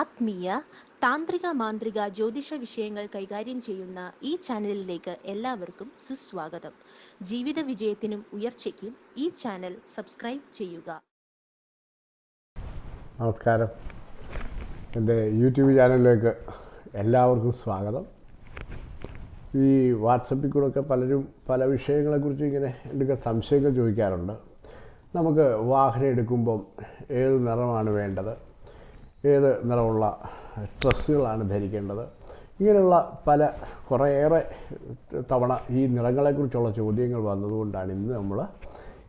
ആത്മീയ താന്ത്രിക മാന്ത്രിക ജ്യോതിഷ വിഷയങ്ങൾ കൈകാര്യം ചെയ്യുന്ന ഈ ചാനലിലേക്ക് എല്ലാവർക്കും സുസ്വാഗതം. ജീവിത വിജയത്തിനും ഉയർച്ചയ്ക്കും ഈ ചാനൽ സബ്സ്ക്രൈബ് ചെയ്യുക. നമസ്കാരം. എന്റെ യൂട്യൂബ് ചാനലിലേക്ക് എല്ലാവർക്കും സ്വാഗതം. ഈ വാട്സപ്പിൽ കൂടെയൊക്കെ പലരും പല വിഷയങ്ങളെക്കുറിച്ച് ഇങ്ങനെ എന്തൊക്കെ സംശയങ്ങൾ ചോദിക്കാറുണ്ട്. നമുക്ക് വാഹനം എടുക്കുമ്പം ഏത് നിറമാണ് വേണ്ടത്? ഏത് നിറമുള്ള ഡ്രസ്സുകളാണ് ധരിക്കേണ്ടത്? ഇങ്ങനെയുള്ള പല കുറേയേറെ തവണ ഈ നിറങ്ങളെക്കുറിച്ചുള്ള ചോദ്യങ്ങൾ വന്നതുകൊണ്ടാണ് ഇന്ന് നമ്മൾ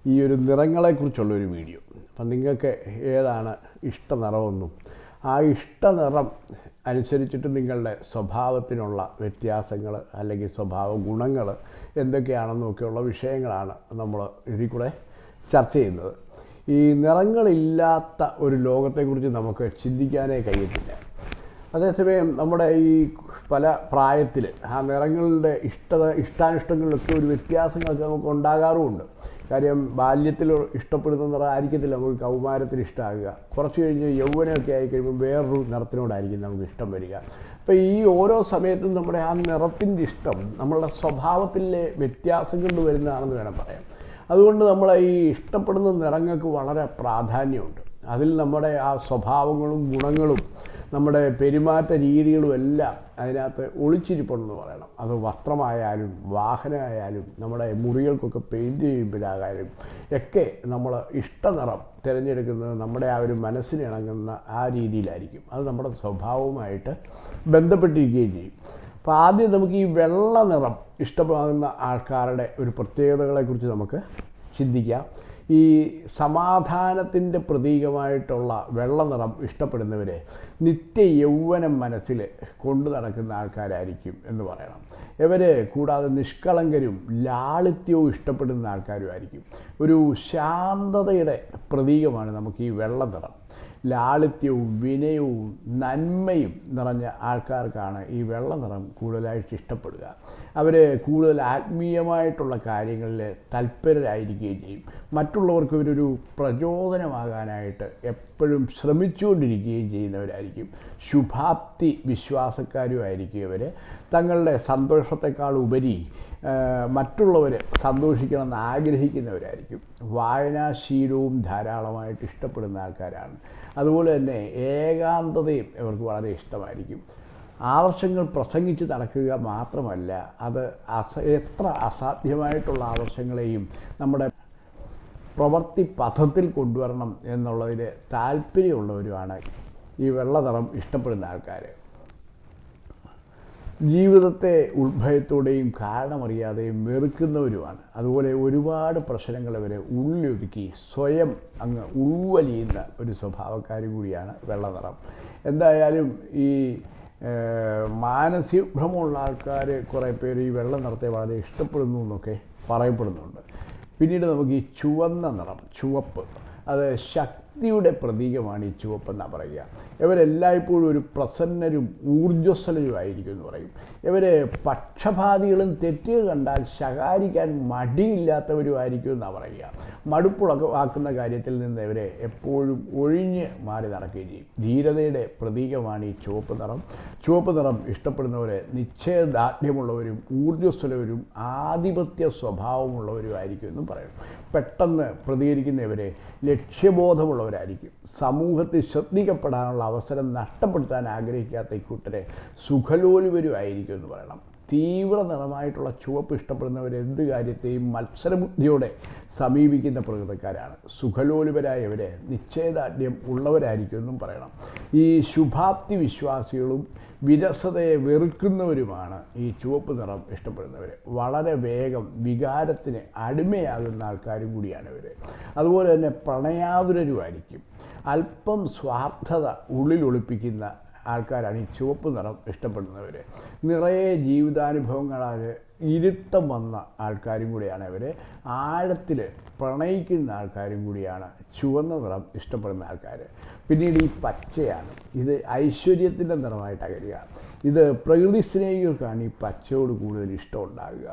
ഈ ഒരു നിറങ്ങളെക്കുറിച്ചുള്ള ഒരു വീഡിയോ. അപ്പം നിങ്ങൾക്ക് ഏതാണ് ഇഷ്ട നിറമെന്നും ആ ഇഷ്ട നിറം അനുസരിച്ചിട്ട് നിങ്ങളുടെ സ്വഭാവത്തിനുള്ള വ്യത്യാസങ്ങൾ അല്ലെങ്കിൽ സ്വഭാവ ഗുണങ്ങൾ എന്തൊക്കെയാണെന്നൊക്കെയുള്ള വിഷയങ്ങളാണ് നമ്മൾ ഇതിൽ കൂടെ ചർച്ച ചെയ്യുന്നത്. ഈ നിറങ്ങളില്ലാത്ത ഒരു ലോകത്തെക്കുറിച്ച് നമുക്ക് ചിന്തിക്കാനേ കഴിയത്തില്ല. അതേസമയം നമ്മുടെ ഈ പല പ്രായത്തിൽ ആ നിറങ്ങളുടെ ഇഷ്ടത ഇഷ്ടാനിഷ്ടങ്ങളിലൊക്കെ ഒരു വ്യത്യാസങ്ങളൊക്കെ നമുക്ക് ഉണ്ടാകാറുമുണ്ട്. കാര്യം ബാല്യത്തിൽ ഇഷ്ടപ്പെടുന്ന നിറം ആയിരിക്കത്തില്ല നമുക്ക് കൗമാരത്തിൽ ഇഷ്ടമാകുക കുറച്ച് കഴിഞ്ഞ് യൗവനമൊക്കെ ആയി കഴിയുമ്പോൾ വേറൊരു നിറത്തിനോടായിരിക്കും നമുക്ക് ഇഷ്ടം വരിക. അപ്പോൾ ഈ ഓരോ സമയത്തും നമ്മുടെ ആ നിറത്തിന്റെ ഇഷ്ടം നമ്മളുടെ സ്വഭാവത്തിലെ വ്യത്യാസം കൊണ്ട് വരുന്നതാണെന്ന് വേണം പറയാം അതുകൊണ്ട് നമ്മൾ ഈ ഇഷ്ടപ്പെടുന്ന നിറങ്ങൾക്ക് വളരെ പ്രാധാന്യമുണ്ട്. അതിൽ നമ്മുടെ ആ സ്വഭാവങ്ങളും ഗുണങ്ങളും നമ്മുടെ പെരുമാറ്റ രീതികളും എല്ലാം അതിനകത്ത് ഒളിച്ചിരിപ്പുണ്ടെന്ന് പറയണം. അത് വസ്ത്രമായാലും വാഹനമായാലും നമ്മുടെ മുറികൾക്കൊക്കെ പെയിന്റ് ചെയ്യുമ്പോഴാകാലും ഒക്കെ നമ്മൾ ഇഷ്ടനിറം തിരഞ്ഞെടുക്കുന്നത് നമ്മുടെ ആ ഒരു മനസ്സിന് ഇണങ്ങുന്ന ആ രീതിയിലായിരിക്കും. അത് നമ്മുടെ സ്വഭാവവുമായിട്ട് ബന്ധപ്പെട്ടിരിക്കുകയും ചെയ്യും. അപ്പോൾ ആദ്യം നമുക്ക് ഈ വെള്ള നിറം ഇഷ്ടമാകുന്ന ആൾക്കാരുടെ ഒരു പ്രത്യേകതകളെക്കുറിച്ച് നമുക്ക് ചിന്തിക്കാം. ഈ സമാധാനത്തിന്റെ പ്രതീകമായിട്ടുള്ള വെള്ള നിറം ഇഷ്ടപ്പെടുന്നവരെ നിത്യ യൗവനം മനസ്സിൽ കൊണ്ടു നടക്കുന്ന ആൾക്കാരായിരിക്കും എന്ന് പറയണം. ഇവർ കൂടാതെ നിഷ്കളങ്കരും ലാളിത്യവും ഇഷ്ടപ്പെടുന്ന ആൾക്കാരുമായിരിക്കും. ഒരു ശാന്തതയുടെ പ്രതീകമാണ് നമുക്ക് ഈ വെള്ള നിറം. ലാളിത്യവും വിനയവും നന്മയും നിറഞ്ഞ ആൾക്കാർക്കാണ് ഈ വെള്ള നിറം കൂടുതലായിട്ട് ഇഷ്ടപ്പെടുക. അവർ കൂടുതൽ ആത്മീയമായിട്ടുള്ള കാര്യങ്ങളിൽ തൽപരരായിരിക്കുകയും ചെയ്യും. മറ്റുള്ളവർക്ക് ഇവരൊരു പ്രചോദനമാകാനായിട്ട് എപ്പോഴും ശ്രമിച്ചുകൊണ്ടിരിക്കുകയും ചെയ്യുന്നവരായിരിക്കും. ശുഭാപ്തി വിശ്വാസക്കാരുമായിരിക്കും ഇവർ തങ്ങളുടെ സന്തോഷത്തെക്കാൾ ഉപരി മറ്റുള്ളവർ സന്തോഷിക്കണമെന്ന് ആഗ്രഹിക്കുന്നവരായിരിക്കും. വായനാശീലവും ധാരാളമായിട്ട് ഇഷ്ടപ്പെടുന്ന ആൾക്കാരാണ്. അതുപോലെ തന്നെ ഏകാന്തതയും ഇവർക്ക് വളരെ ഇഷ്ടമായിരിക്കും. ആവശ്യങ്ങൾ പ്രസംഗിച്ച് നടക്കുക മാത്രമല്ല അത് അസ എത്ര അസാധ്യമായിട്ടുള്ള ആവശ്യങ്ങളെയും നമ്മുടെ പ്രവൃത്തി പഥത്തിൽ കൊണ്ടുവരണം എന്നുള്ളതിൽ താല്പര്യമുള്ളവരുമാണ് ഈ വെള്ളനിറം ഇഷ്ടപ്പെടുന്ന ആൾക്കാർ ജീവിതത്തെ ഉത്ഭയത്തോടെയും കാരണമറിയാതെയും വെറുക്കുന്നവരുമാണ്. അതുപോലെ ഒരുപാട് പ്രശ്നങ്ങൾ അവരെ ഉള്ളിലൊതുക്കി സ്വയം അങ്ങ് ഉൾവലിയുന്ന ഒരു സ്വഭാവക്കാർ കൂടിയാണ് വെള്ളനിറം. എന്തായാലും ഈ മാനസിക മാനസികഭ്രമമുള്ള ആൾക്കാർ കുറേ പേര് ഈ വെള്ള നിറത്തെ വളരെ ഇഷ്ടപ്പെടുന്നു എന്നൊക്കെ പറയപ്പെടുന്നുണ്ട്. പിന്നീട് നമുക്ക് ഈ ചുവന്ന നിറം ചുവപ്പ് അത് ശക്തിയുടെ പ്രതീകമാണ് ഈ ചുവപ്പെന്നാണ് പറയുക. ഇവരെല്ലായ്പ്പോഴും ഒരു പ്രസന്നരും ഊർജസ്വലരുമായിരിക്കും എന്ന് പറയും. ഇവർ പക്ഷപാതികളും തെറ്റുകൾ കണ്ടാൽ ശകാരിക്കാൻ മടിയില്ലാത്തവരുമായിരിക്കും എന്നാണ് പറയുക. മടുപ്പുളവാക്കുന്ന കാര്യത്തിൽ നിന്ന് ഇവരെ എപ്പോഴും ഒഴിഞ്ഞ് മാറി നടക്കുകയും ചെയ്യും. ധീരതയുടെ പ്രതീകമാണ് ഈ ചുവപ്പ് നിറം. ചുവപ്പ് നിറം ഇഷ്ടപ്പെടുന്നവരെ നിശ്ചയദാർഢ്യമുള്ളവരും ഊർജസ്വലവരും ആധിപത്യ സ്വഭാവമുള്ളവരുമായിരിക്കും എന്നും പറയും. പെട്ടെന്ന് പ്രതികരിക്കുന്നവരെ ലക്ഷ്യബോധമുള്ളവരായിരിക്കും. സമൂഹത്തിൽ ശ്രദ്ധിക്കപ്പെടാനുള്ള അവസരം നഷ്ടപ്പെടുത്താൻ ആഗ്രഹിക്കാത്ത ഇക്കൂട്ടരെ സുഖലോലുവരുമായിരിക്കും എന്ന് പറയണം. തീവ്ര നിറമായിട്ടുള്ള ചുവപ്പ് ഇഷ്ടപ്പെടുന്നവർ എന്ത് കാര്യത്തെയും മത്സരബുദ്ധിയോടെ സമീപിക്കുന്ന പ്രകൃതക്കാരാണ്. സുഖലോലുപരായവരെ നിശ്ചയദാർഢ്യം ഉള്ളവരായിരിക്കും എന്നും പറയണം. ഈ ശുഭാപ്തി വിശ്വാസികളും വിരസതയെ വെറുക്കുന്നവരുമാണ് ഈ ചുവപ്പ് നിറം ഇഷ്ടപ്പെടുന്നവർ വളരെ വേഗം വികാരത്തിന് അടിമയാകുന്ന ആൾക്കാരും കൂടിയാണ് ഇവർ അതുപോലെ തന്നെ പ്രണയാതുരരുമായിരിക്കും. അല്പം സ്വാർത്ഥത ഉള്ളിൽ ഒളിപ്പിക്കുന്ന ആൾക്കാരാണ് ഈ ചുവപ്പ് നിറം ഇഷ്ടപ്പെടുന്നവർ. നിറയെ ജീവിതാനുഭവങ്ങളാൽ ഇരുത്തം വന്ന ആൾക്കാരും കൂടിയാണ് അവർ ആഴത്തിൽ പ്രണയിക്കുന്ന ആൾക്കാരും കൂടിയാണ് ചുവന്ന നിറം ഇഷ്ടപ്പെടുന്ന ആൾക്കാർ. പിന്നീട് ഈ പച്ചയാണ്. ഇത് ഐശ്വര്യത്തിന്റെ നിറമായിട്ടാണ് വരിക ഇത് പ്രകൃതി സ്നേഹികൾക്കാണ് ഈ പച്ചയോട് കൂടുതൽ ഇഷ്ടം ഉണ്ടാകുക.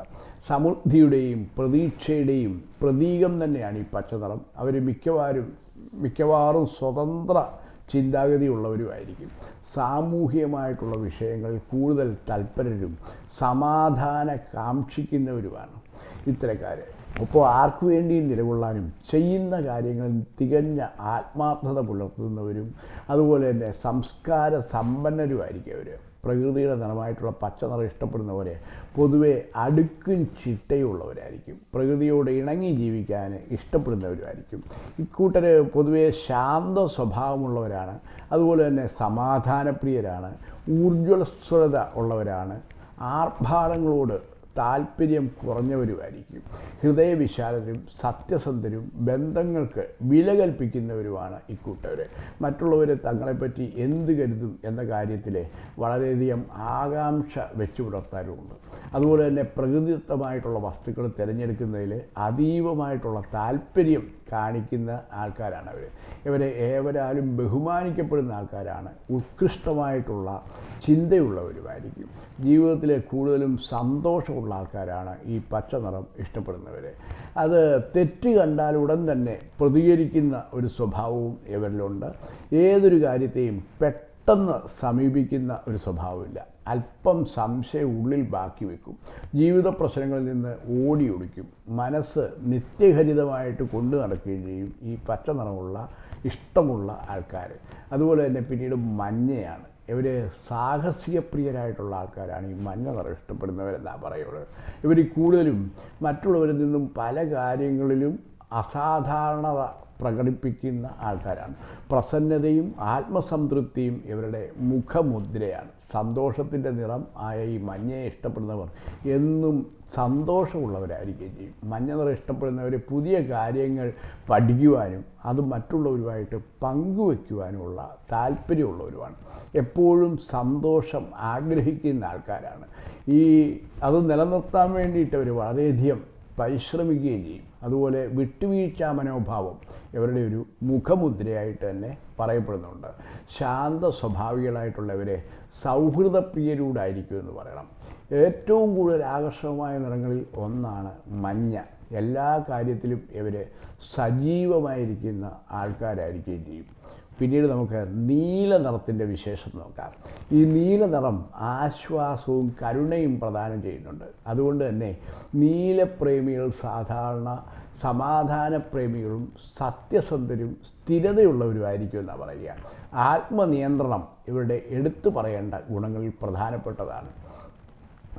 സമൃദ്ധിയുടെയും പ്രതീക്ഷയുടെയും പ്രതീകം തന്നെയാണ് ഈ പച്ചനിറം. അവർ മിക്കവാറും മിക്കവാറും സ്വതന്ത്ര ചിന്താഗതിയുള്ളവരുമായിരിക്കും. സാമൂഹികമായിട്ടുള്ള വിഷയങ്ങളിൽ കൂടുതൽ തൽപരരും സമാധാന കാക്ഷിക്കുന്നവരുമാണ് ഇത്തരക്കാർ അപ്പോൾ ആർക്കു വേണ്ടിയും നിലകൊള്ളാനും ചെയ്യുന്ന കാര്യങ്ങളിൽ തികഞ്ഞ ആത്മാർത്ഥത പുലർത്തുന്നവരും അതുപോലെ തന്നെ സംസ്കാര സമ്പന്നരുമായിരിക്കും അവർ പ്രകൃതിയുടെ നിറമായിട്ടുള്ള പച്ച നിറം ഇഷ്ടപ്പെടുന്നവരെ പൊതുവെ അടുക്കും ചിട്ടയുള്ളവരായിരിക്കും. പ്രകൃതിയോട് ഇണങ്ങി ജീവിക്കാൻ ഇഷ്ടപ്പെടുന്നവരുമായിരിക്കും. ഇക്കൂട്ടർ പൊതുവെ ശാന്ത സ്വഭാവമുള്ളവരാണ്. അതുപോലെ തന്നെ സമാധാനപ്രിയരാണ്. ഊർജസ്വലത ഉള്ളവരാണ്. ആർഭാടങ്ങളോട് താല്പര്യം കുറഞ്ഞവരുമായിരിക്കും. ഹൃദയവിശാലരും സത്യസന്ധരും ബന്ധങ്ങൾക്ക് വില കൽപ്പിക്കുന്നവരുമാണ് ഇക്കൂട്ടവർ മറ്റുള്ളവർ തങ്ങളെപ്പറ്റി എന്ത് കരുതും എന്ന കാര്യത്തിൽ വളരെയധികം ആകാംക്ഷ വെച്ചു പുലർത്താറുമുണ്ട് അതുപോലെ തന്നെ പ്രകൃതിദത്തമായിട്ടുള്ള വസ്തുക്കൾ തിരഞ്ഞെടുക്കുന്നതിൽ അതീവമായിട്ടുള്ള താല്പര്യം കാണിക്കുന്ന ആൾക്കാരാണ് അവർ. ഇവരെ ഏവരാലും ബഹുമാനിക്കപ്പെടുന്ന ആൾക്കാരാണ്. ഉത്കൃഷ്ടമായിട്ടുള്ള ചിന്തയുള്ളവരുമായിരിക്കും. ജീവിതത്തിലെ കൂടുതലും സന്തോഷമുള്ള ആൾക്കാരാണ് ഈ പച്ച നിറം ഇഷ്ടപ്പെടുന്നവർ. അത് തെറ്റ് കണ്ടാൽ ഉടൻ തന്നെ പ്രതികരിക്കുന്ന ഒരു സ്വഭാവവും ഇവരിലുണ്ട്. ഏതൊരു കാര്യത്തെയും പെട്ടെന്ന് സമീപിക്കുന്ന ഒരു സ്വഭാവമില്ല. അല്പം സംശയം ഉള്ളിൽ ബാക്കി വെക്കും. ജീവിത പ്രശ്നങ്ങളിൽ നിന്ന് ഓടി ഒളിക്കും. മനസ്സ് നിത്യഹരിതമായിട്ട് കൊണ്ടു നടക്കുകയും ചെയ്യും ഈ പച്ച നിറമുള്ള ഇഷ്ടമുള്ള ആൾക്കാർ അതുപോലെ തന്നെ പിന്നീട് മഞ്ഞയാണ്. ഇവർ സാഹസികപ്രിയരായിട്ടുള്ള ആൾക്കാരാണ്. ഈ മഞ്ഞ നിറം ഇഷ്ടപ്പെടുന്നവരെന്നാണ് പറയുന്നത്. ഇവർ കൂടുതലും മറ്റുള്ളവരിൽ നിന്നും പല കാര്യങ്ങളിലും അസാധാരണത പ്രകടിപ്പിക്കുന്ന ആൾക്കാരാണ്. പ്രസന്നതയും ആത്മസംതൃപ്തിയും ഇവരുടെ മുഖമുദ്രയാണ്. സന്തോഷത്തിന്റെ നിറം ആയ ഈ മഞ്ഞയെ ഇഷ്ടപ്പെടുന്നവർ എന്നും സന്തോഷമുള്ളവരായിരിക്കുകയും ചെയ്യും. മഞ്ഞ നിറം ഇഷ്ടപ്പെടുന്നവർ പുതിയ കാര്യങ്ങൾ പഠിക്കുവാനും അത് മറ്റുള്ളവരുമായിട്ട് പങ്കുവയ്ക്കുവാനുമുള്ള താല്പര്യമുള്ളവരുമാണ്. എപ്പോഴും സന്തോഷം ആഗ്രഹിക്കുന്ന ആൾക്കാരാണ്. ഈ അത് നിലനിർത്താൻ വേണ്ടിയിട്ട് അവർ വളരെയധികം പരിശ്രമിക്കുകയും ചെയ്യും. അതുപോലെ വിട്ടുവീഴ്ച മനോഭാവം ഇവരുടെ ഒരു മുഖമുദ്രയായിട്ട് തന്നെ പറയപ്പെടുന്നുണ്ട്. ശാന്ത സ്വഭാവികളായിട്ടുള്ളവരെ സൗഹൃദപ്രിയരൂടായിരിക്കും എന്ന് പറയണം. ഏറ്റവും കൂടുതൽ ആകർഷകമായ നിറങ്ങളിൽ ഒന്നാണ് മഞ്ഞ. എല്ലാ കാര്യത്തിലും ഇവർ സജീവമായിരിക്കുന്ന ആൾക്കാരായിരിക്കുകയും ചെയ്യും. പിന്നീട് നമുക്ക് നീല നിറത്തിന്റെ വിശേഷം നോക്കാം. ഈ നീല നിറം ആശ്വാസവും കരുണയും പ്രദാനം ചെയ്യുന്നുണ്ട്. അതുകൊണ്ട് തന്നെ നീലപ്രേമികൾ സാധാരണ സമാധാനപ്രേമികളും സത്യസന്ധരും സ്ഥിരതയുള്ളവരുമായിരിക്കും എന്നാണ് പറയുക. ആത്മനിയന്ത്രണം ഇവരുടെ എടുത്തു പറയേണ്ട ഗുണങ്ങളിൽ പ്രധാനപ്പെട്ടതാണ്.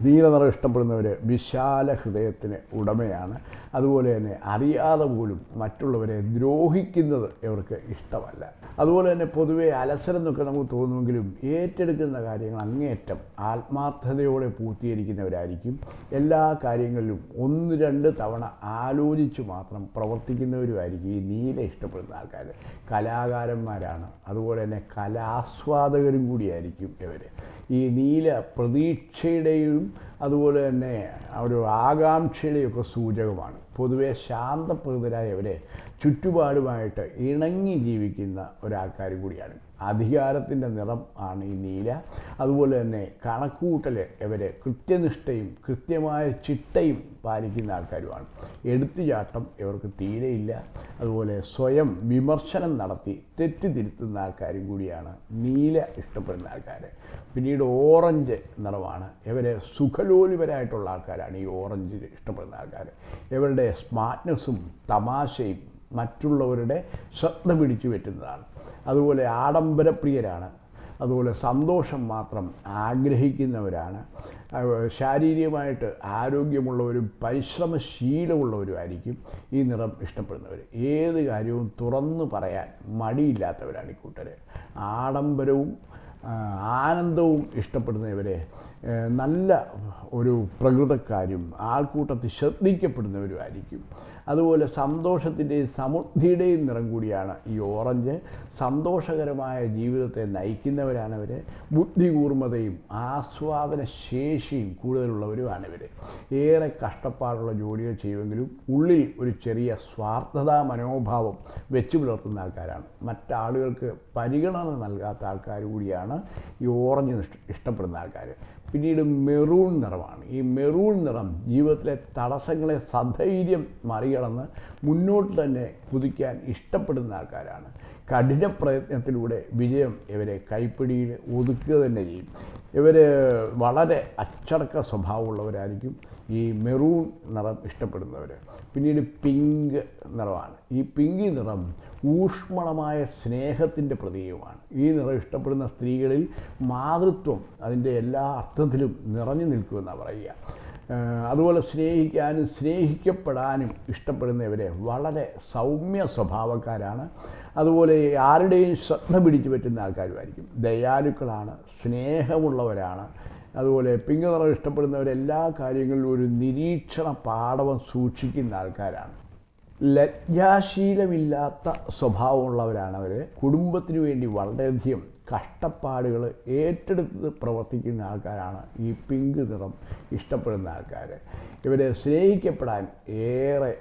നീലനിറം ഇഷ്ടപ്പെടുന്നവർ വിശാല ഹൃദയത്തിന് ഉടമയാണ്. അതുപോലെ തന്നെ അറിയാതെ പോലും മറ്റുള്ളവരെ ദ്രോഹിക്കുന്നത് ഇവർക്ക് ഇഷ്ടമല്ല. അതുപോലെ തന്നെ പൊതുവെ അലസരം എന്നൊക്കെ നമുക്ക് തോന്നുമെങ്കിലും ഏറ്റെടുക്കുന്ന കാര്യങ്ങൾ അങ്ങേയറ്റം ആത്മാർത്ഥതയോടെ പൂർത്തീകരിക്കുന്നവരായിരിക്കും. എല്ലാ കാര്യങ്ങളിലും ഒന്ന് രണ്ട് തവണ ആലോചിച്ച് മാത്രം പ്രവർത്തിക്കുന്നവരുമായിരിക്കും ഈ നീല ഇഷ്ടപ്പെടുന്ന ആൾക്കാർ കലാകാരന്മാരാണ്. അതുപോലെ തന്നെ കലാസ്വാദകരും കൂടിയായിരിക്കും ഇവർ ഈ നീല പ്രതീക്ഷയുടെയും അതുപോലെ തന്നെ ഒരു ആകാംക്ഷയുടെയും ഒക്കെ സൂചകമാണ്. പൊതുവെ ശാന്തപ്രകൃതരായവരെ ചുറ്റുപാടുമായിട്ട് ഇണങ്ങി ജീവിക്കുന്ന ഒരാൾക്കാർ കൂടിയാണ്. അധികാരത്തിന്റെ നിറം ആണ് ഈ നീല. അതുപോലെ തന്നെ കണക്കുകൂട്ടൽ ഇവർ കൃത്യനിഷ്ഠയും കൃത്യമായ ചിട്ടയും പാലിക്കുന്ന ആൾക്കാരുമാണ്. എടുത്തുചാട്ടം ഇവർക്ക് തീരെയില്ല. അതുപോലെ സ്വയം വിമർശനം നടത്തി തെറ്റ് തിരുത്തുന്ന ആൾക്കാരും കൂടിയാണ് നീല ഇഷ്ടപ്പെടുന്ന ആൾക്കാർ. പിന്നീട് ഓറഞ്ച് നിറമാണ് ഇവരെ സുഖലോലിപരായിട്ടുള്ള ആൾക്കാരാണ് ഈ ഓറഞ്ച് ഇഷ്ടപ്പെടുന്ന ആൾക്കാർ. ഇവരുടെ സ്മാർട്ട്നെസ്സും തമാശയും മറ്റുള്ളവരുടെ ശ്രദ്ധ പിടിച്ചു പറ്റുന്നതാണ്. അതുപോലെ ആഡംബരപ്രിയരാണ്. അതുപോലെ സന്തോഷം മാത്രം ആഗ്രഹിക്കുന്നവരാണ്. ശാരീരികമായിട്ട് ആരോഗ്യമുള്ളവരും പരിശ്രമശീലമുള്ളവരുമായിരിക്കും ഈ നിറം ഇഷ്ടപ്പെടുന്നവർ ഏത് കാര്യവും തുറന്നു പറയാൻ മടിയില്ലാത്തവരാണ് ഈ കൂട്ടർ ആഡംബരവും ആനന്ദവും ഇഷ്ടപ്പെടുന്നവരെ നല്ല ഒരു പ്രകൃതക്കാരും ആൾക്കൂട്ടത്തിൽ ശ്രദ്ധിക്കപ്പെടുന്നവരുമായിരിക്കും. അതുപോലെ സന്തോഷത്തിന്റെയും സമൃദ്ധിയുടെയും നിറം കൂടിയാണ് ഈ ഓറഞ്ച്. സന്തോഷകരമായ ജീവിതത്തെ നയിക്കുന്നവരാണ് ഇവർ ബുദ്ധികൂർമ്മതയും ആസ്വാദന ശേഷിയും കൂടുതലുള്ളവരുമാണ് ഇവർ ഏറെ കഷ്ടപ്പാടുള്ള ജോലികൾ ചെയ്യുമെങ്കിലും ഉള്ളിൽ ഒരു ചെറിയ സ്വാർത്ഥതാ മനോഭാവം വെച്ചു പുലർത്തുന്ന ആൾക്കാരാണ്. മറ്റാളുകൾക്ക് പരിഗണന നൽകാത്ത ആൾക്കാർ കൂടിയാണ് ഈ ഓറഞ്ച് ഇഷ്ടപ്പെടുന്ന ആൾക്കാർ പിന്നീട് മെറൂൺ നിറമാണ്. ഈ മെറൂൺ നിറം ജീവിതത്തിലെ തടസ്സങ്ങളെ സധൈര്യം മറികടന്ന് മുന്നോട്ട് തന്നെ കുതിക്കാൻ ഇഷ്ടപ്പെടുന്ന ആൾക്കാരാണ്. കഠിന പ്രയത്നത്തിലൂടെ വിജയം ഇവരെ കൈപ്പിടിയിൽ ഒതുക്കുക തന്നെ ചെയ്യും. ഇവർ വളരെ അച്ചടക്ക സ്വഭാവമുള്ളവരായിരിക്കും. ഈ മെറൂൺ നിറം ഇഷ്ടപ്പെടുന്നവർ പിന്നീട് പിങ്ക് നിറമാണ്. ഈ പിങ്ക് നിറം ഊഷ്മളമായ സ്നേഹത്തിന്റെ പ്രതീകമാണ്. ഈ നിറം ഇഷ്ടപ്പെടുന്ന സ്ത്രീകളിൽ മാതൃത്വം അതിന്റെ എല്ലാ അർത്ഥത്തിലും നിറഞ്ഞു നിൽക്കുമെന്നാണ് പറയുക. അതുപോലെ സ്നേഹിക്കാനും സ്നേഹിക്കപ്പെടാനും ഇഷ്ടപ്പെടുന്നവരെ വളരെ സൗമ്യ സ്വഭാവക്കാരാണ്. അതുപോലെ ആരുടെയും ശ്രദ്ധ പിടിച്ചു പറ്റുന്ന ആൾക്കാരുമായിരിക്കും. ദയാലുക്കളാണ് സ്നേഹമുള്ളവരാണ്. അതുപോലെ പിങ്ക് നിറം ഇഷ്ടപ്പെടുന്നവരെല്ലാ കാര്യങ്ങളിലും ഒരു നിരീക്ഷണ പാഠവം സൂക്ഷിക്കുന്ന ആൾക്കാരാണ്. ലജ്ജാശീലമില്ലാത്ത സ്വഭാവമുള്ളവരാണ് അവർ കുടുംബത്തിന് വേണ്ടി വളരെയധികം കഷ്ടപ്പാടുകൾ ഏറ്റെടുത്ത് പ്രവർത്തിക്കുന്ന ആൾക്കാരാണ് ഈ പിങ്ക് നിറം ഇഷ്ടപ്പെടുന്ന ആൾക്കാർ ഇവരെ സ്നേഹിക്കപ്പെടാൻ ഏറെ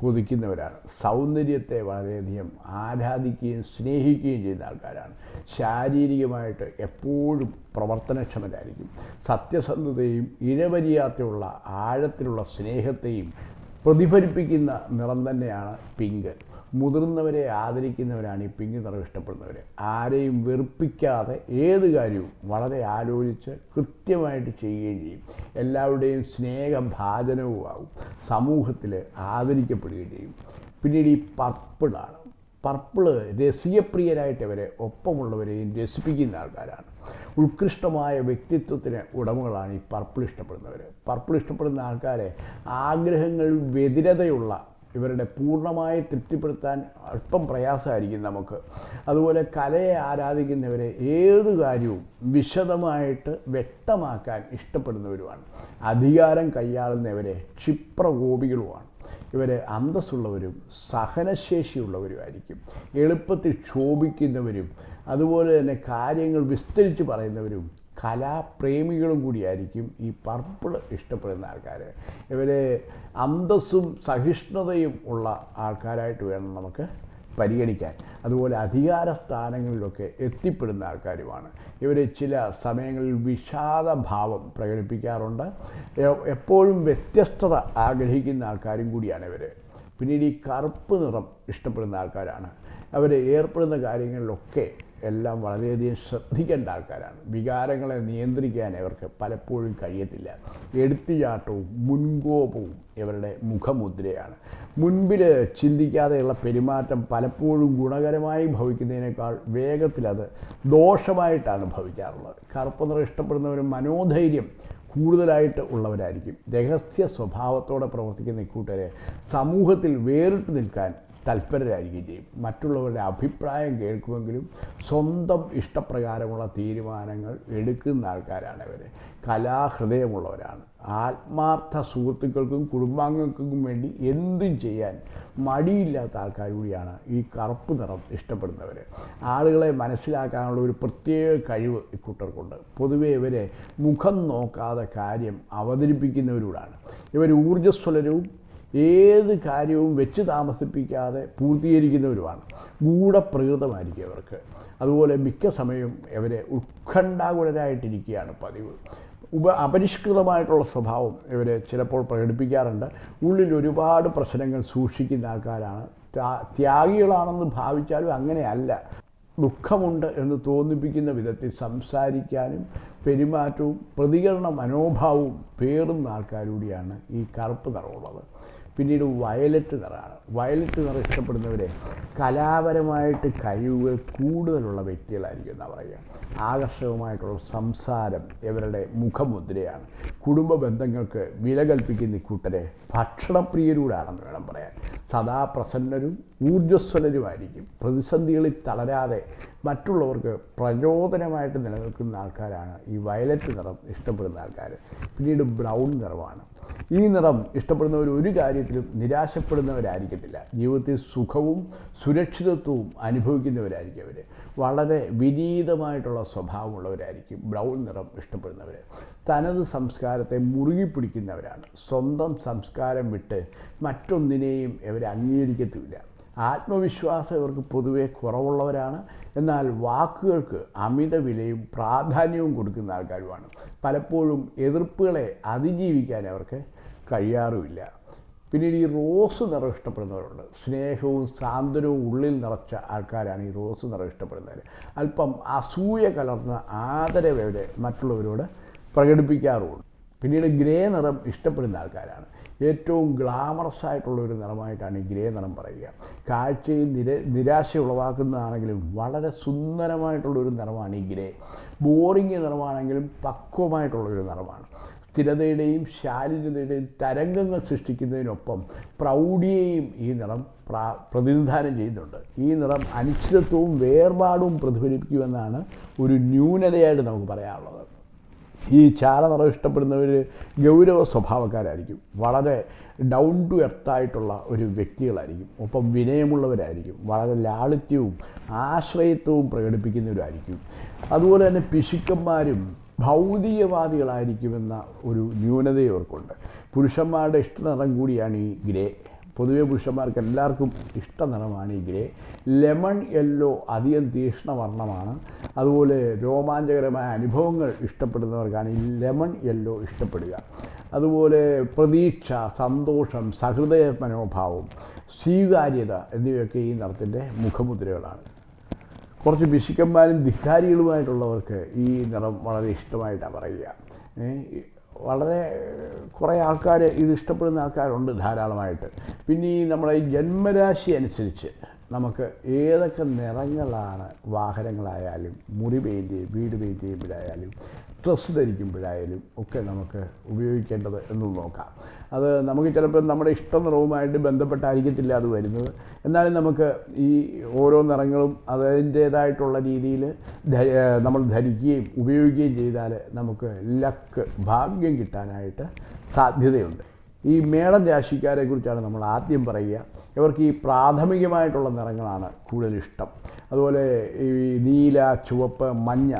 കൊതിക്കുന്നവരാണ് സൗന്ദര്യത്തെ വളരെയധികം ആരാധിക്കുകയും സ്നേഹിക്കുകയും ചെയ്യുന്ന ആൾക്കാരാണ്. ശാരീരികമായിട്ട് എപ്പോഴും പ്രവർത്തനക്ഷമരായിരിക്കും. സത്യസന്ധതയും ഇഴവരിയാത്തയുള്ള ആഴത്തിലുള്ള സ്നേഹത്തെയും പ്രതിഫലിപ്പിക്കുന്ന നിറം തന്നെയാണ് പിങ്ക്. മുതിർന്നവരെ ആദരിക്കുന്നവരാണ് ഈ പിങ്ക് നിറം ഇഷ്ടപ്പെടുന്നവർ ആരെയും വെറുപ്പിക്കാതെ ഏത് കാര്യവും വളരെ ആലോചിച്ച് കൃത്യമായിട്ട് ചെയ്യുകയും ചെയ്യും. എല്ലാവരുടെയും സ്നേഹഭാചനവും ആവും. സമൂഹത്തിൽ ആദരിക്കപ്പെടുകയും ചെയ്യും. പിന്നീട് ഈ പർപ്പിളാണ് പർപ്പിൾ രസികപ്രിയരായിട്ട് അവരെ ഒപ്പമുള്ളവരെയും രസിപ്പിക്കുന്ന ആൾക്കാരാണ്. ഉത്കൃഷ്ടമായ വ്യക്തിത്വത്തിന് ഉടമകളാണ് ഈ പർപ്പിൾ ഇഷ്ടപ്പെടുന്നവർ പർപ്പിൾ ഇഷ്ടപ്പെടുന്ന ആൾക്കാരെ ആഗ്രഹങ്ങൾ വ്യതിരതയുള്ള ഇവരുടെ പൂർണമായി തൃപ്തിപ്പെടുത്താൻ അല്പം പ്രയാസമായിരിക്കും നമുക്ക്. അതുപോലെ കലയെ ആരാധിക്കുന്നവരെ ഏത് കാര്യവും വിശദമായിട്ട് വ്യക്തമാക്കാൻ ഇഷ്ടപ്പെടുന്നവരുമാണ്. അധികാരം കൈയാളുന്നവരെ ക്ഷിപ്രകോപികളുമാണ്. ഇവർ അന്തസ്സുള്ളവരും സഹനശേഷിയുള്ളവരുമായിരിക്കും. എളുപ്പത്തിൽ ക്ഷോഭിക്കുന്നവരും അതുപോലെ തന്നെ കാര്യങ്ങൾ വിസ്തരിച്ച് പറയുന്നവരും കലാപ്രേമികളും കൂടിയായിരിക്കും ഈ പർപ്പിൾ ഇഷ്ടപ്പെടുന്ന ആൾക്കാർ ഇവരെ അന്തസ്സും സഹിഷ്ണുതയും ഉള്ള ആൾക്കാരായിട്ട് വേണം നമുക്ക് പരിഗണിക്കാൻ. അതുപോലെ അധികാര സ്ഥാനങ്ങളിലൊക്കെ എത്തിപ്പെടുന്ന ആൾക്കാരുമാണ്. ഇവർ ചില സമയങ്ങളിൽ വിഷാദഭാവം പ്രകടിപ്പിക്കാറുണ്ട്. എപ്പോഴും വ്യത്യസ്തത ആഗ്രഹിക്കുന്ന ആൾക്കാരും കൂടിയാണ് ഇവർ പിന്നീട് ഈ കറുപ്പ് നിറം ഇഷ്ടപ്പെടുന്ന ആൾക്കാരാണ്. അവർ ഏർപ്പെടുന്ന കാര്യങ്ങളിലൊക്കെ എല്ലാം വളരെയധികം ശ്രദ്ധിക്കേണ്ട ആൾക്കാരാണ്. വികാരങ്ങളെ നിയന്ത്രിക്കാൻ ഇവർക്ക് പലപ്പോഴും കഴിയത്തില്ല. എടുത്തുചാട്ടവും മുൻകോപവും ഇവരുടെ മുഖമുദ്രയാണ്. മുൻപിൽ ചിന്തിക്കാതെയുള്ള പെരുമാറ്റം പലപ്പോഴും ഗുണകരമായി ഭവിക്കുന്നതിനേക്കാൾ വേഗത്തിലത് ദോഷമായിട്ടാണ് ഭവിക്കാറുള്ളത്. കറുപ്പ് നിറം ഇഷ്ടപ്പെടുന്നവരും മനോധൈര്യം കൂടുതലായിട്ട് ഉള്ളവരായിരിക്കും. രഹസ്യ സ്വഭാവത്തോടെ പ്രവർത്തിക്കുന്ന ഇക്കൂട്ടരെ സമൂഹത്തിൽ വേറിട്ട് നിൽക്കാൻ തൽപരരായിരിക്കുകയും ചെയ്യും. മറ്റുള്ളവരുടെ അഭിപ്രായം കേൾക്കുമെങ്കിലും സ്വന്തം ഇഷ്ടപ്രകാരമുള്ള തീരുമാനങ്ങൾ എടുക്കുന്ന ആൾക്കാരാണ് ഇവർ കലാഹൃദയമുള്ളവരാണ്. ആത്മാർത്ഥ സുഹൃത്തുക്കൾക്കും കുടുംബാംഗങ്ങൾക്കും വേണ്ടി എന്തും ചെയ്യാൻ മടിയില്ലാത്ത ആൾക്കാർ കൂടിയാണ് ഈ കറുപ്പ് നിറം ഇഷ്ടപ്പെടുന്നവർ ആളുകളെ മനസ്സിലാക്കാനുള്ള ഒരു പ്രത്യേക കഴിവ് ഇക്കൂട്ടർക്കുണ്ട് പൊതുവേ ഇവരെ മുഖം നോക്കാതെ കാര്യം അവതരിപ്പിക്കുന്നവരോടാണ്. ഇവർ ഊർജസ്വലരവും ഏത് കാര്യവും വെച്ച് താമസിപ്പിക്കാതെ പൂർത്തീകരിക്കുന്നവരുമാണ്. ഗൂഢപ്രകൃതമായിരിക്കും അവർക്ക്. അതുപോലെ മിക്ക സമയവും ഇവരെ ഉത്കണ്ഠാകുലരായിട്ടിരിക്കുകയാണ് പതിവ്. ഉപ അപരിഷ്കൃതമായിട്ടുള്ള സ്വഭാവം ഇവരെ ചിലപ്പോൾ പ്രകടിപ്പിക്കാറുണ്ട്. ഉള്ളിൽ ഒരുപാട് പ്രശ്നങ്ങൾ സൂക്ഷിക്കുന്ന ആൾക്കാരാണ്. ത്യാ- ത്യാഗികളാണെന്ന് ഭാവിച്ചാലും അങ്ങനെയല്ല. ദുഃഖമുണ്ട് എന്ന് തോന്നിപ്പിക്കുന്ന വിധത്തിൽ സംസാരിക്കാനും പെരുമാറ്റവും പ്രതികരണ മനോഭാവവും പേറുന്ന ആൾക്കാരൂടിയാണ് ഈ കറുപ്പ് നിറമുള്ളത്. പിന്നീട് വയലറ്റ് നിറമാണ് വയലറ്റ് നിറം ഇഷ്ടപ്പെടുന്നവരെ കലാപരമായിട്ട് കഴിവുകൾ കൂടുതലുള്ള വ്യക്തികളായിരിക്കും എന്നാണ് പറയുക. ആകർഷകമായിട്ടുള്ള സംസാരം ഇവരുടെ മുഖമുദ്രയാണ്. കുടുംബ ബന്ധങ്ങൾക്ക് വില കൽപ്പിക്കുന്ന ഇക്കൂട്ടരെ ഭക്ഷണപ്രിയരൂടാണെന്ന് വേണം പറയാൻ. സദാ പ്രസന്നരും ഊർജസ്വലരുമായിരിക്കും. പ്രതിസന്ധികളിൽ തളരാതെ മറ്റുള്ളവർക്ക് പ്രചോദനമായിട്ട് നിലനിൽക്കുന്ന ആൾക്കാരാണ് ഈ വയലറ്റ് നിറം ഇഷ്ടപ്പെടുന്ന ആൾക്കാർ പിന്നീട് ബ്രൗൺ നിറമാണ്. ഈ നിറം ഇഷ്ടപ്പെടുന്നവർ ഒരു കാര്യത്തിലും നിരാശപ്പെടുന്നവരായിരിക്കത്തില്ല. ജീവിതത്തിൽ സുഖവും സുരക്ഷിതത്വവും അനുഭവിക്കുന്നവരായിരിക്കും അവർ വളരെ വിനീതമായിട്ടുള്ള സ്വഭാവമുള്ളവരായിരിക്കും ബ്രൗൺ നിറം ഇഷ്ടപ്പെടുന്നവർ തനത് സംസ്കാരത്തെ മുറുകി പിടിക്കുന്നവരാണ് സ്വന്തം സംസ്കാരം വിട്ട് മറ്റൊന്നിനെയും ഇവർ അംഗീകരിക്കത്തുമില്ല ആത്മവിശ്വാസം ഇവർക്ക് പൊതുവെ കുറവുള്ളവരാണ്. എന്നാൽ വാക്കുകൾക്ക് അമിത വിലയും പ്രാധാന്യവും കൊടുക്കുന്ന ആൾക്കാരുമാണ്. പലപ്പോഴും എതിർപ്പുകളെ അതിജീവിക്കാൻ അവർക്ക് കഴിയാറുമില്ല. പിന്നീട് ഈ റോസ് നിറം ഇഷ്ടപ്പെടുന്നവരുണ്ട്. സ്നേഹവും സാന്ത്വനവും ഉള്ളിൽ നിറച്ച ആൾക്കാരാണ് ഈ റോസ് നിറം ഇഷ്ടപ്പെടുന്നവർ അല്പം അസൂയ കലർന്ന ആദരവ് അവരെ മറ്റുള്ളവരോട് പ്രകടിപ്പിക്കാറുമുണ്ട്. പിന്നീട് ഗ്രേ നിറം ഇഷ്ടപ്പെടുന്ന ആൾക്കാരാണ്. ഏറ്റവും ഗ്ലാമറസ് ആയിട്ടുള്ള ഒരു നിറമായിട്ടാണ് ഈ ഗ്രേ നിറം പറയുക. കാഴ്ചയിൽ നിര നിരാശ ഉളവാക്കുന്നതാണെങ്കിലും വളരെ സുന്ദരമായിട്ടുള്ള ഒരു നിറമാണ് ഈ ഗ്രേ. ബോറിങ് നിറമാണെങ്കിലും പക്വമായിട്ടുള്ള ഒരു നിറമാണ്. സ്ഥിരതയുടെയും ശാരീരതയുടെയും തരംഗങ്ങൾ സൃഷ്ടിക്കുന്നതിനൊപ്പം പ്രൗഢിയെയും ഈ നിറം പ്രതിനിധാനം ചെയ്യുന്നുണ്ട്. ഈ നിറം അനിശ്ചിതത്വവും വേർപാടും പ്രതിഫലിപ്പിക്കുമെന്നാണ് ഒരു ന്യൂനതയായിട്ട് നമുക്ക് പറയാനുള്ളത്. ഈ ചാര നിറം ഇഷ്ടപ്പെടുന്നവർ ഗൗരവ സ്വഭാവക്കാരായിരിക്കും. വളരെ ഡൗൺ ടു എർത്തായിട്ടുള്ള ഒരു വ്യക്തികളായിരിക്കും. ഒപ്പം വിനയമുള്ളവരായിരിക്കും. വളരെ ലാളിത്യവും ആശ്രയത്വവും പ്രകടിപ്പിക്കുന്നവരായിരിക്കും. അതുപോലെ തന്നെ പിശുക്കന്മാരും ഭൗതികവാദികളായിരിക്കുമെന്ന ഒരു ന്യൂനത ഇവർക്കുണ്ട്. പുരുഷന്മാരുടെ ഇഷ്ടനിറം കൂടിയാണ് ഈ ഗ്രേ. പൊതുവെ പുരുഷന്മാർക്ക് എല്ലാവർക്കും ഇഷ്ട നിറമാണ് ഈ ഗ്രേ. ലെമൺ യെല്ലോ അധികം തീക്ഷ്ണവർണമാണ് അതുപോലെ രോമാഞ്ചകരമായ അനുഭവങ്ങൾ ഇഷ്ടപ്പെടുന്നവർക്കാണ് ഈ ലെമൺ യെല്ലോ ഇഷ്ടപ്പെടുക. അതുപോലെ പ്രതീക്ഷ സന്തോഷം സഹൃദയ മനോഭാവം സ്വീകാര്യത എന്നിവയൊക്കെ ഈ നിറത്തിന്റെ മുഖമുദ്രകളാണ്. കുറച്ച് പിശുക്കന്മാരും ധിക്കാരികളുമായിട്ടുള്ളവർക്ക് ഈ നിറം വളരെ ഇഷ്ടമായിട്ടാണ് പറയുക. വളരെ കുറേ ആൾക്കാർ ഇത് ഇഷ്ടപ്പെടുന്ന ആൾക്കാരുണ്ട് ധാരാളമായിട്ട്. പിന്നെ ഈ നമ്മുടെ ജന്മരാശി അനുസരിച്ച് നമുക്ക് ഏതൊക്കെ നിറങ്ങളാണ് വാഹനങ്ങളായാലും മുറി പെയിന്റ് ചെയ്യും വീട് പെയിന്റ് ചെയ്യുമ്പോഴായാലും ഡ്രസ്സ് ധരിക്കുമ്പോഴായാലും ഒക്കെ നമുക്ക് ഉപയോഗിക്കേണ്ടത് എന്ന് നോക്കാം. അത് നമുക്ക് ചിലപ്പോൾ നമ്മുടെ ഇഷ്ട നിറവുമായിട്ട് ബന്ധപ്പെട്ടായിരിക്കത്തില്ല അത് വരുന്നത്. എന്നാലും നമുക്ക് ഈ ഓരോ നിറങ്ങളും അതിന്റേതായിട്ടുള്ള രീതിയിൽ നമ്മൾ ധരിക്കുകയും ഉപയോഗിക്കുകയും ചെയ്താൽ നമുക്ക് ലക്ക് ഭാഗ്യം കിട്ടാനായിട്ട് സാധ്യതയുണ്ട്. ഈ മേളം രാശിക്കാരെ കുറിച്ചാണ് നമ്മൾ ആദ്യം പറയുക. ഇവർക്ക് ഈ പ്രാഥമികമായിട്ടുള്ള നിറങ്ങളാണ് കൂടുതൽ ഇഷ്ടം അതുപോലെ ഈ നീല ചുവപ്പ് മഞ്ഞ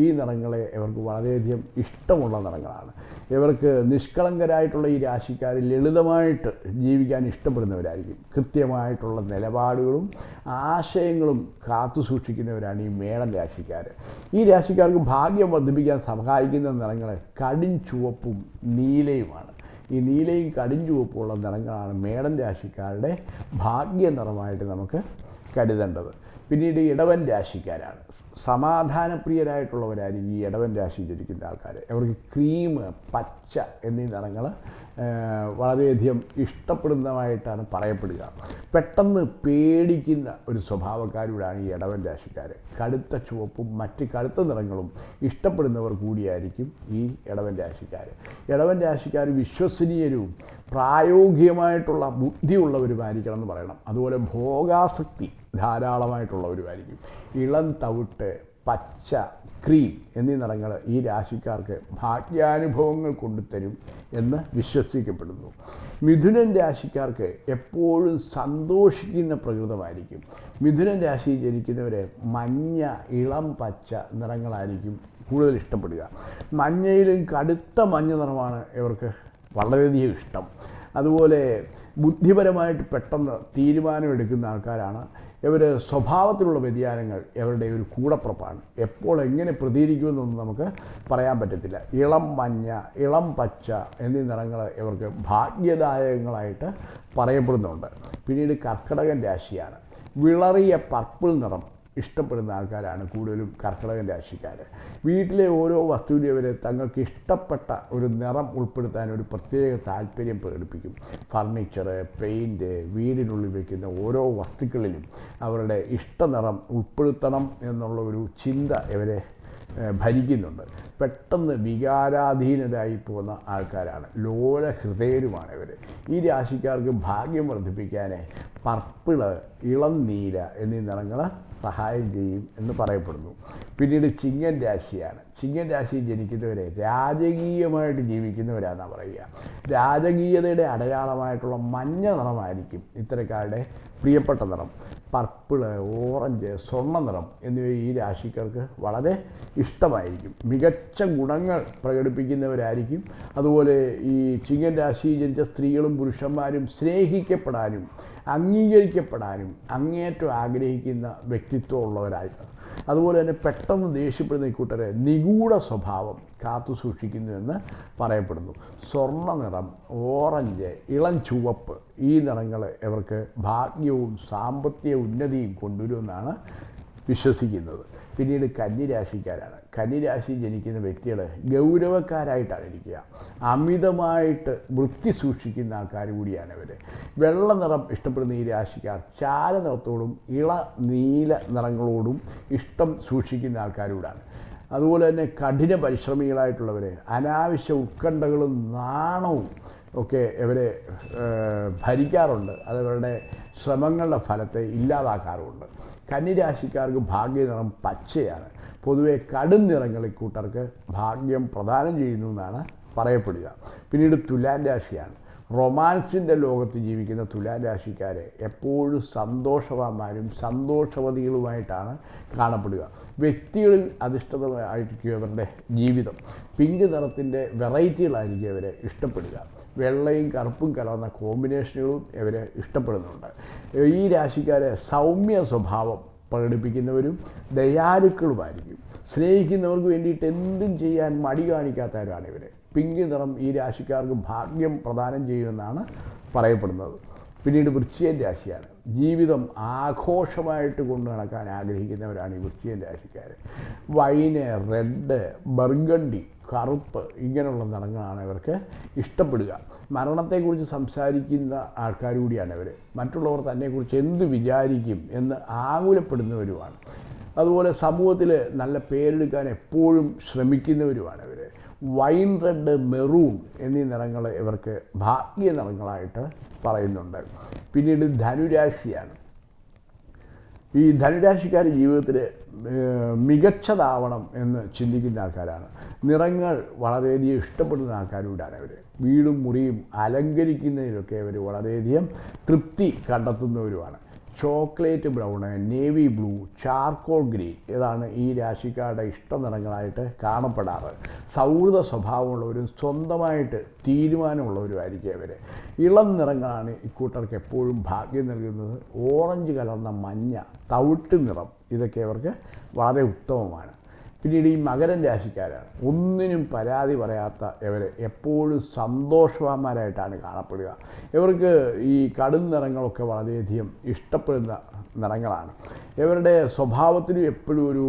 ഈ നിറങ്ങളെ ഇവർക്ക് വളരെയധികം ഇഷ്ടമുള്ള നിറങ്ങളാണ്. ഇവർക്ക് നിഷ്കളങ്കരായിട്ടുള്ള ഈ രാശിക്കാർ ലളിതമായിട്ട് ജീവിക്കാൻ ഇഷ്ടപ്പെടുന്നവരായിരിക്കും. കൃത്യമായിട്ടുള്ള നിലപാടുകളും ആശയങ്ങളും കാത്തു സൂക്ഷിക്കുന്നവരാണ് ഈ മേടം രാശിക്കാർ ഈ രാശിക്കാർക്ക് ഭാഗ്യം വർദ്ധിപ്പിക്കാൻ സഹായിക്കുന്ന നിറങ്ങൾ കടും ചുവപ്പും നീലയുമാണ്. ഈ നീലയും കടിഞ്ചുവപ്പുള്ള നിറങ്ങളാണ് മേടം രാശിക്കാരുടെ ഭാഗ്യ നിറമായിട്ട് നമുക്ക് കരുതേണ്ടത്. പിന്നീട് ഇടവൻ രാശിക്കാരാണ്. സമാധാനപ്രിയരായിട്ടുള്ളവരായിരിക്കും ഈ ഇടവൻ രാശി ജനിക്കുന്ന ആൾക്കാർ അവർക്ക് ക്രീം പച്ച എന്നീ നിറങ്ങൾ വളരെയധികം ഇഷ്ടപ്പെടുന്നതായിട്ടാണ് പറയപ്പെടുക. പെട്ടെന്ന് പേടിക്കുന്ന ഒരു സ്വഭാവക്കാരൂടാണ് ഈ ഇടവൻ രാശിക്കാർ കടുത്ത ചുവപ്പും മറ്റ് കടുത്ത നിറങ്ങളും ഇഷ്ടപ്പെടുന്നവർ കൂടിയായിരിക്കും ഈ ഇടവൻ രാശിക്കാർ ഇടവൻ രാശിക്കാർ വിശ്വസനീയരും പ്രായോഗികമായിട്ടുള്ള ബുദ്ധിയുള്ളവരുമായിരിക്കണം എന്ന് പറയണം. അതുപോലെ ഭോഗാസക്തി ധാരാളമായിട്ടുള്ളവരുമായിരിക്കും. ഇളം തവിട്ട് പച്ച ക്രീം എന്നീ നിറങ്ങൾ ഈ രാശിക്കാർക്ക് ഭാഗ്യാനുഭവങ്ങൾ കൊണ്ടുതരും എന്ന് വിശ്വസിക്കപ്പെടുന്നു. മിഥുനൻ രാശിക്കാർക്ക് എപ്പോഴും സന്തോഷിക്കുന്ന പ്രകൃതമായിരിക്കും. മിഥുനൻ രാശിയിൽ ജനിക്കുന്നവരെ മഞ്ഞ ഇളം പച്ച നിറങ്ങളായിരിക്കും കൂടുതൽ ഇഷ്ടപ്പെടുക. മഞ്ഞയിലും കടുത്ത മഞ്ഞ നിറമാണ് ഇവർക്ക് വളരെയധികം ഇഷ്ടം. അതുപോലെ ബുദ്ധിപരമായിട്ട് പെട്ടെന്ന് തീരുമാനമെടുക്കുന്ന ആൾക്കാരാണ് ഇവർ സ്വഭാവത്തിലുള്ള വ്യതിയാനങ്ങൾ ഇവരുടെ ഒരു കൂടപ്പുറപ്പാണ്. എപ്പോൾ എങ്ങനെ പ്രതികരിക്കുമെന്നൊന്നും നമുക്ക് പറയാൻ പറ്റത്തില്ല. ഇളം മഞ്ഞ ഇളം പച്ച എന്നീ നിറങ്ങൾ ഇവർക്ക് ഭാഗ്യദായകങ്ങളായിട്ട് പറയപ്പെടുന്നുണ്ട്. പിന്നീട് കർക്കിടകൻ രാശിയാണ്. വിളറിയ പർപ്പിൾ നിറം ഇഷ്ടപ്പെടുന്ന ആൾക്കാരാണ് കൂടുതലും കർക്കിടകൻ രാശിക്കാർ. വീട്ടിലെ ഓരോ വസ്തുവിനെ അവരെ തങ്ങൾക്ക് ഇഷ്ടപ്പെട്ട ഒരു നിറം ഉൾപ്പെടുത്താൻ ഒരു പ്രത്യേക താല്പര്യം പ്രകടിപ്പിക്കും. ഫർണിച്ചർ പെയിന്റ് വീടിനുള്ളിൽ വയ്ക്കുന്ന ഓരോ വസ്തുക്കളിലും അവരുടെ ഇഷ്ട നിറം ഉൾപ്പെടുത്തണം എന്നുള്ള ഒരു ചിന്ത ഇവരെ ഭരിക്കുന്നുണ്ട്. പെട്ടെന്ന് വികാരാധീനരായി പോകുന്ന ആൾക്കാരാണ്. ലോല ഹൃദയരുമാണ് ഇവർ ഈ രാശിക്കാർക്ക് ഭാഗ്യം വർദ്ധിപ്പിക്കാൻ പർപ്പിൾ ഇളം നീല എന്നീ നിറങ്ങൾ സഹായം ചെയ്യും എന്ന് പറയപ്പെടുന്നു. പിന്നീട് ചിങ്ങൻ രാശിയാണ്. ചിങ്ങൻ രാശിയിൽ ജനിക്കുന്നവരെ രാജകീയമായിട്ട് ജീവിക്കുന്നവരാണെന്നാണ് പറയുക. രാജകീയതയുടെ അടയാളമായിട്ടുള്ള മഞ്ഞ നിറമായിരിക്കും ഇത്തരക്കാരുടെ പ്രിയപ്പെട്ട നിറം. പർപ്പിൾ ഓറഞ്ച് സ്വർണ നിറം എന്നിവ ഈ രാശിക്കാർക്ക് വളരെ ഇഷ്ടമായിരിക്കും. മികച്ച ഗുണങ്ങൾ പ്രകടിപ്പിക്കുന്നവരായിരിക്കും. അതുപോലെ ഈ ചിങ്ങൻ രാശിയിൽ ജനിച്ച സ്ത്രീകളും പുരുഷന്മാരും സ്നേഹിക്കപ്പെടാനും അംഗീകരിക്കപ്പെടാനും അങ്ങേറ്റം ആഗ്രഹിക്കുന്ന വ്യക്തിത്വമുള്ളവരായിട്ട് അതുപോലെ തന്നെ പെട്ടെന്ന് ദേഷ്യപ്പെടുന്ന ഇക്കൂട്ടരെ നിഗൂഢ സ്വഭാവം കാത്തു സൂക്ഷിക്കുന്നുവെന്ന് പറയപ്പെടുന്നു. സ്വർണ നിറം ഓറഞ്ച് ഇളം ചുവപ്പ് ഈ നിറങ്ങൾ ഇവർക്ക് ഭാഗ്യവും സാമ്പത്തിക ഉന്നതിയും കൊണ്ടുവരുമെന്നാണ് വിശ്വസിക്കുന്നത്. പിന്നീട് കന്നിരാശിക്കാരാണ്. കന്നിരാശി ജനിക്കുന്ന വ്യക്തികൾ ഗൗരവക്കാരായിട്ടാണ് ഇരിക്കുക. അമിതമായിട്ട് വൃത്തി സൂക്ഷിക്കുന്ന ആൾക്കാർ കൂടിയാണ് ഇവർ വെള്ള നിറം ഇഷ്ടപ്പെടുന്ന ഈ രാശിക്കാർ ചാര നിറത്തോടും ഇള നീല നിറങ്ങളോടും ഇഷ്ടം സൂക്ഷിക്കുന്ന ആൾക്കാരൂടാണ്. അതുപോലെ തന്നെ കഠിന പരിശ്രമികളായിട്ടുള്ളവർ അനാവശ്യ ഉത്കണ്ഠകളും നാണവും ഒക്കെ ഇവരെ ഭരിക്കാറുണ്ട്. അതവരുടെ ശ്രമങ്ങളുടെ ഫലത്തെ ഇല്ലാതാക്കാറുമുണ്ട്. കന്നിരാശിക്കാർക്ക് ഭാഗ്യനിറം പച്ചയാണ്. പൊതുവെ കടും നിറങ്ങൾ കൂട്ടർക്ക് ഭാഗ്യം പ്രദാനം ചെയ്യുന്നു എന്നാണ് പറയപ്പെടുക. പിന്നീട് തുലാൻ രാശിയാണ്. റൊമാൻസിന്റെ ലോകത്ത് ജീവിക്കുന്ന തുലാൻ രാശിക്കാരെ എപ്പോഴും സന്തോഷവാന്മാരും സന്തോഷവതികളുമായിട്ടാണ് കാണപ്പെടുക. വ്യക്തികളിൽ അധിഷ്ഠിതമായിരിക്കും അവരുടെ ജീവിതം പിങ്ക് നിറത്തിന്റെ വെറൈറ്റികളായിരിക്കും അവരെ ഇഷ്ടപ്പെടുക. വെള്ളയും കറുപ്പും കലർന്ന കോമ്പിനേഷനുകളും ഇവരെ ഇഷ്ടപ്പെടുന്നുണ്ട്. ഈ രാശിക്കാരെ സൗമ്യ സ്വഭാവം പ്രകടിപ്പിക്കുന്നവരും ദയാലുക്കളുമായിരിക്കും. സ്നേഹിക്കുന്നവർക്ക് വേണ്ടിയിട്ട് എന്തും ചെയ്യാൻ മടി കാണിക്കാത്തവരാണ് ഇവർ പിങ്ക് നിറം ഈ രാശിക്കാർക്ക് ഭാഗ്യം പ്രദാനം ചെയ്യുമെന്നാണ് പറയപ്പെടുന്നത്. പിന്നീട് വൃശ്ചിയൻ രാശിയാണ്. ജീവിതം ആഘോഷമായിട്ട് കൊണ്ടു നടക്കാൻ ആഗ്രഹിക്കുന്നവരാണ് ഈ വൃശ്ചിയൻ രാശിക്കാർ വൈന് റെഡ് ബർഗണ്ടി കറുപ്പ് ഇങ്ങനെയുള്ള നിറങ്ങളാണ് ഇവർക്ക് ഇഷ്ടപ്പെടുക. മരണത്തെക്കുറിച്ച് സംസാരിക്കുന്ന ആൾക്കാർ കൂടിയാണ് ഇവർ മറ്റുള്ളവർ തന്നെക്കുറിച്ച് എന്ത് വിചാരിക്കും എന്ന് ആകുലപ്പെടുന്നവരുമാണ്. അതുപോലെ സമൂഹത്തിൽ നല്ല പേരെടുക്കാൻ എപ്പോഴും ശ്രമിക്കുന്നവരുമാണ് ഇവർ വൈൻ റെഡ് മെറൂൺ എന്നീ നിറങ്ങൾ ഇവർക്ക് ഭാഗ്യ നിറങ്ങളായിട്ട് പറയുന്നുണ്ട്. പിന്നീട് ധനുരാശിയാണ്. ഈ ധനുരാശിക്കാർ ജീവിതത്തിൽ മികച്ചതാവണം എന്ന് ചിന്തിക്കുന്ന ആൾക്കാരാണ്. നിറങ്ങൾ വളരെയധികം ഇഷ്ടപ്പെടുന്ന ആൾക്കാരൂടാണ് അവർ വീടും മുറിയും അലങ്കരിക്കുന്നതിലൊക്കെ അവർ വളരെയധികം തൃപ്തി കണ്ടെത്തുന്നവരുമാണ്. Chocolate brown navy blue charcoal green ഇതാണ് ഈ രാശിക്കാരുടെ ഇഷ്ട നിറങ്ങളായിട്ട് കാണപ്പെടാറ്. സൗഹൃദ സ്വഭാവമുള്ളവരും സ്വന്തമായിട്ട് തീരുമാനമുള്ളവരുമായിരിക്കും അവർ ഇളം നിറങ്ങളാണ് ഇക്കൂട്ടർക്ക് എപ്പോഴും ഭാഗ്യം നൽകുന്നത്. ഓറഞ്ച് കലർന്ന മഞ്ഞ തവിട്ട് നിറം ഇതൊക്കെ അവർക്ക് വളരെ ഉത്തമമാണ്. പിന്നീട് ഈ മകരൻ രാശിക്കാരാണ്. ഒന്നിനും പരാതി പറയാത്ത ഇവർ എപ്പോഴും സന്തോഷവാന്മാരായിട്ടാണ് കാണപ്പെടുക. ഇവർക്ക് ഈ കടും നിറങ്ങളൊക്കെ വളരെയധികം ഇഷ്ടപ്പെടുന്ന നിറങ്ങളാണ്. ഇവരുടെ സ്വഭാവത്തിനും എപ്പോഴും ഒരു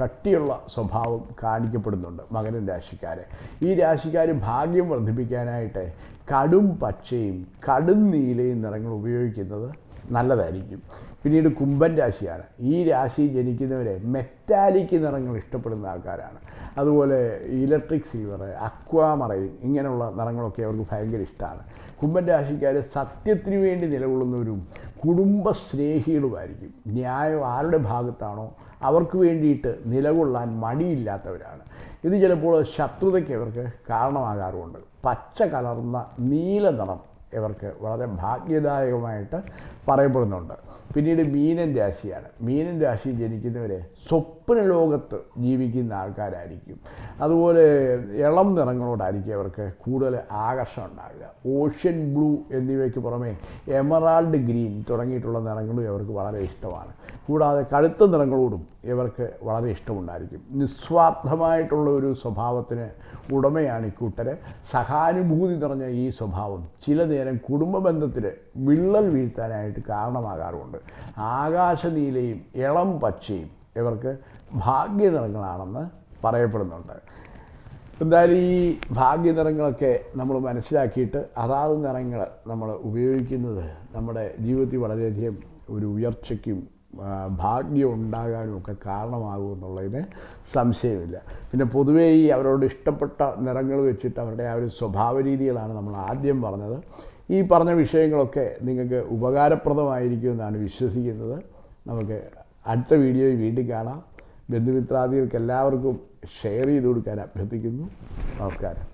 കട്ടിയുള്ള സ്വഭാവം കാണിക്കപ്പെടുന്നുണ്ട് മകരൻ രാശിക്കാരെ. ഈ രാശിക്കാർ ഭാഗ്യം വർദ്ധിപ്പിക്കാനായിട്ട് കടും പച്ചയും കടും നീലയും നിറങ്ങൾ ഉപയോഗിക്കുന്നത് നല്ലതായിരിക്കും. പിന്നീട് കുംഭൻ രാശിയാണ്. ഈ രാശി ജനിക്കുന്നവരെ മെറ്റാലിക് നിറങ്ങൾ ഇഷ്ടപ്പെടുന്ന ആൾക്കാരാണ്. അതുപോലെ ഇലക്ട്രിക് സിൽവർ അക്വാമറൈൻ ഇങ്ങനെയുള്ള നിറങ്ങളൊക്കെ അവർക്ക് ഭയങ്കര ഇഷ്ടമാണ്. കുംഭൻ രാശിക്കാർ സത്യത്തിന് വേണ്ടി നിലകൊള്ളുന്നവരും കുടുംബസ്നേഹികളുമായിരിക്കും ന്യായം ആരുടെ ഭാഗത്താണോ അവർക്ക് വേണ്ടിയിട്ട് നിലകൊള്ളാൻ മടിയില്ലാത്തവരാണ്. ഇത് ചിലപ്പോൾ ശത്രുതയ്ക്ക് ഇവർക്ക് കാരണമാകാറുമുണ്ട്. പച്ച കലർന്ന നീല നിറം ഇവർക്ക് വളരെ ഭാഗ്യദായകമായിട്ട് പറയപ്പെടുന്നുണ്ട്. പിന്നീട് മീനൻ രാശിയാണ്. മീനൻ രാശി ജനിക്കുന്നവരെ സ്വപ്ന ലോകത്ത് ജീവിക്കുന്ന ആൾക്കാരായിരിക്കും. അതുപോലെ ഇളം നിറങ്ങളോടായിരിക്കും അവർക്ക് കൂടുതൽ ആകർഷണം ഉണ്ടാകുക ഓഷ്യൻ ബ്ലൂ എന്നിവയ്ക്ക് പുറമെ എമറാൾഡ് ഗ്രീൻ തുടങ്ങിയിട്ടുള്ള നിറങ്ങളും ഇവർക്ക് വളരെ ഇഷ്ടമാണ്. കൂടാതെ കഴുത്ത നിറങ്ങളോടും ഇവർക്ക് വളരെ ഇഷ്ടമുണ്ടായിരിക്കും. നിസ്വാർത്ഥമായിട്ടുള്ള ഒരു സ്വഭാവത്തിന് ഉടമയാണ് ഇക്കൂട്ടര് സഹാനുഭൂതി നിറഞ്ഞ ഈ സ്വഭാവം ചില നേരം കുടുംബ ബന്ധത്തിൽ വിള്ളൽ വീഴ്ത്താനായിട്ട് കാരണമാകാറുണ്ട് ആകാശനീലയും ഇളം പച്ചയും ഇവർക്ക് ഭാഗ്യ നിറങ്ങളാണെന്ന് പറയപ്പെടുന്നുണ്ട്. എന്തായാലും ഈ ഭാഗ്യ നിറങ്ങളൊക്കെ നമ്മൾ മനസ്സിലാക്കിയിട്ട് അതാത് നിറങ്ങൾ നമ്മൾ ഉപയോഗിക്കുന്നത് നമ്മുടെ ജീവിതത്തിൽ വളരെയധികം ഒരു ഉയർച്ചയ്ക്കും ഭാഗ്യം ഉണ്ടാകാനും ഒക്കെ കാരണമാകുമെന്നുള്ളതിന് സംശയമില്ല. പിന്നെ പൊതുവേ ഈ അവരോട് ഇഷ്ടപ്പെട്ട നിറങ്ങൾ വെച്ചിട്ട് അവരുടെ ആ ഒരു സ്വഭാവ രീതികളാണ് നമ്മൾ ആദ്യം പറഞ്ഞത്. ഈ പറഞ്ഞ വിഷയങ്ങളൊക്കെ നിങ്ങൾക്ക് ഉപകാരപ്രദമായിരിക്കുമെന്നാണ് വിശ്വസിക്കുന്നത്. നമുക്ക് അടുത്ത വീഡിയോയിൽ വീണ്ടും കാണാം. ബന്ധുമിത്രാദികൾക്ക് എല്ലാവർക്കും ഷെയർ ചെയ്ത് കൊടുക്കാൻ അഭ്യർത്ഥിക്കുന്നു. നമസ്കാരം.